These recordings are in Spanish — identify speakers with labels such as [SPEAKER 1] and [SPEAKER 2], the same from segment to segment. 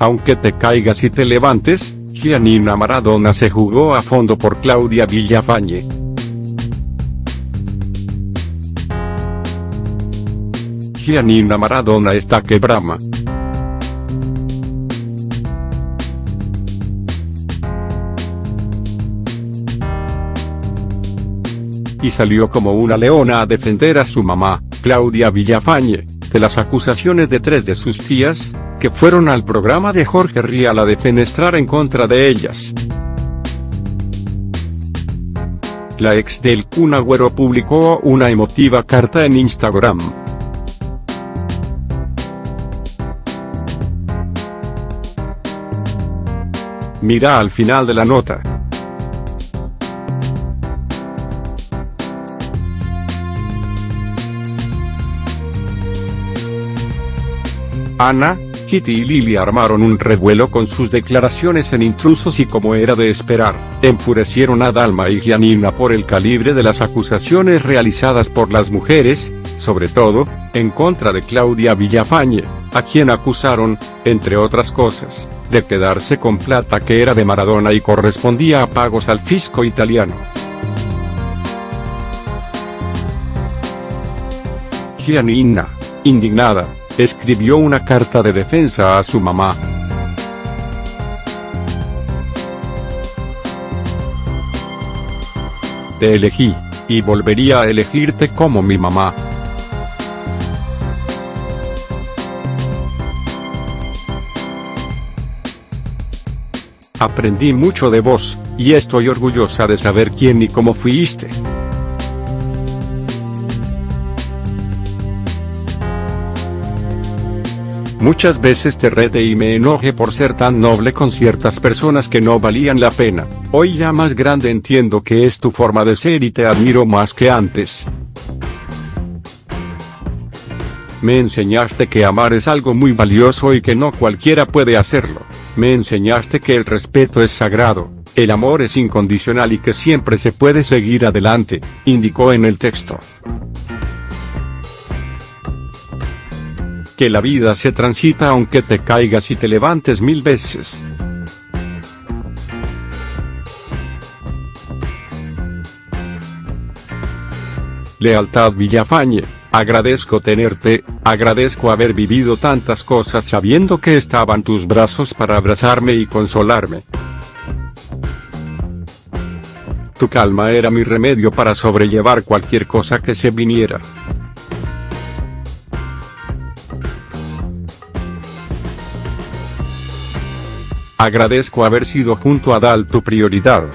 [SPEAKER 1] aunque te caigas y te levantes, Gianina Maradona se jugó a fondo por Claudia Villafañe. Gianina Maradona está que brama. Y salió como una leona a defender a su mamá, Claudia Villafañe, de las acusaciones de tres de sus tías, que fueron al programa de Jorge Rial a defenestrar en contra de ellas. La ex del Kun Agüero publicó una emotiva carta en Instagram. Mira al final de la nota. Ana, Kitty y Lily armaron un revuelo con sus declaraciones en intrusos y como era de esperar, enfurecieron a Dalma y Gianina por el calibre de las acusaciones realizadas por las mujeres, sobre todo, en contra de Claudia Villafañe, a quien acusaron, entre otras cosas, de quedarse con plata que era de Maradona y correspondía a pagos al fisco italiano. Gianina, indignada, escribió una carta de defensa a su mamá. Te elegí, y volvería a elegirte como mi mamá. Aprendí mucho de vos, y estoy orgullosa de saber quién y cómo fuiste. Muchas veces te rete y me enoje por ser tan noble con ciertas personas que no valían la pena, hoy ya más grande entiendo que es tu forma de ser y te admiro más que antes. Me enseñaste que amar es algo muy valioso y que no cualquiera puede hacerlo, me enseñaste que el respeto es sagrado, el amor es incondicional y que siempre se puede seguir adelante, indicó en el texto. Que la vida se transita aunque te caigas y te levantes mil veces. Lealtad Villafañe, agradezco tenerte, agradezco haber vivido tantas cosas sabiendo que estaban tus brazos para abrazarme y consolarme. Tu calma era mi remedio para sobrellevar cualquier cosa que se viniera. Agradezco haber sido junto a Dal tu prioridad.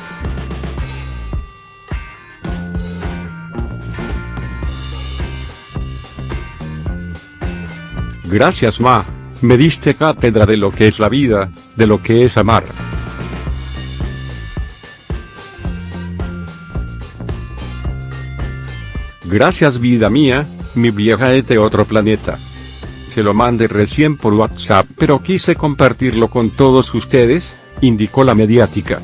[SPEAKER 1] Gracias Ma, me diste cátedra de lo que es la vida, de lo que es amar. Gracias vida mía, mi vieja es de otro planeta se lo mandé recién por WhatsApp pero quise compartirlo con todos ustedes, indicó la mediática.